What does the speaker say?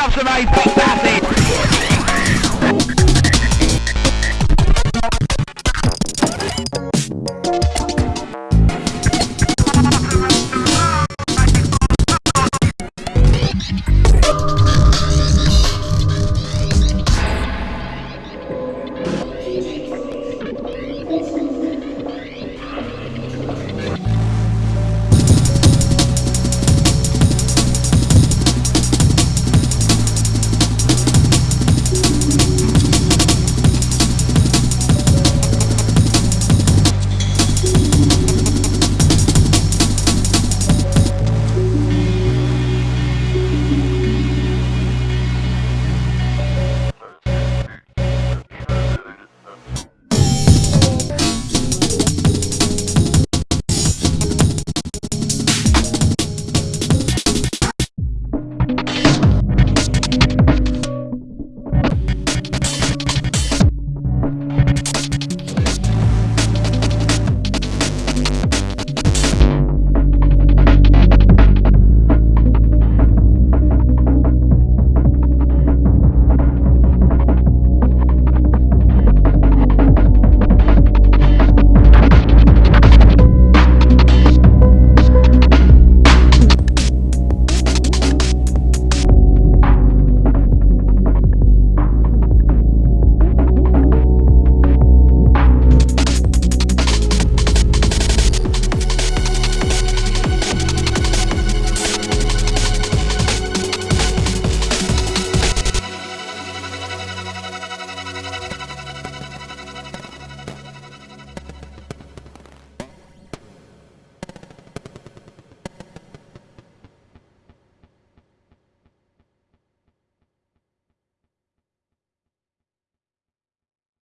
yourself some ice, big passage! you